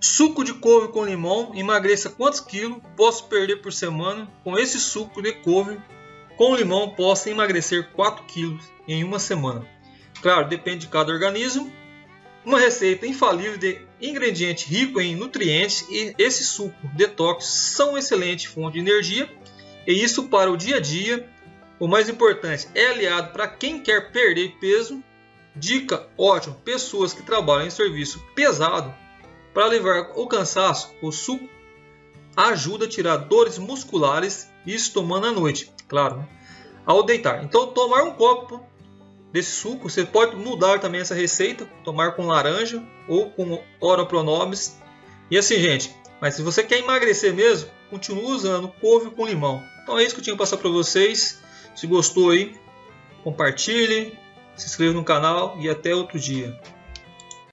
Suco de couve com limão, emagreça quantos quilos posso perder por semana? Com esse suco de couve com limão posso emagrecer 4 quilos em uma semana. Claro, depende de cada organismo. Uma receita infalível de ingrediente rico em nutrientes e esse suco detox são excelente fonte de energia e isso para o dia a dia. O mais importante é aliado para quem quer perder peso. Dica ótima: pessoas que trabalham em serviço pesado para levar o cansaço, o suco ajuda a tirar dores musculares, isso tomando à noite, claro, né? ao deitar. Então, tomar um copo desse suco, você pode mudar também essa receita, tomar com laranja ou com oropronomes. E assim, gente, mas se você quer emagrecer mesmo, continue usando couve com limão. Então é isso que eu tinha que passar para vocês. Se gostou aí, compartilhe, se inscreva no canal e até outro dia.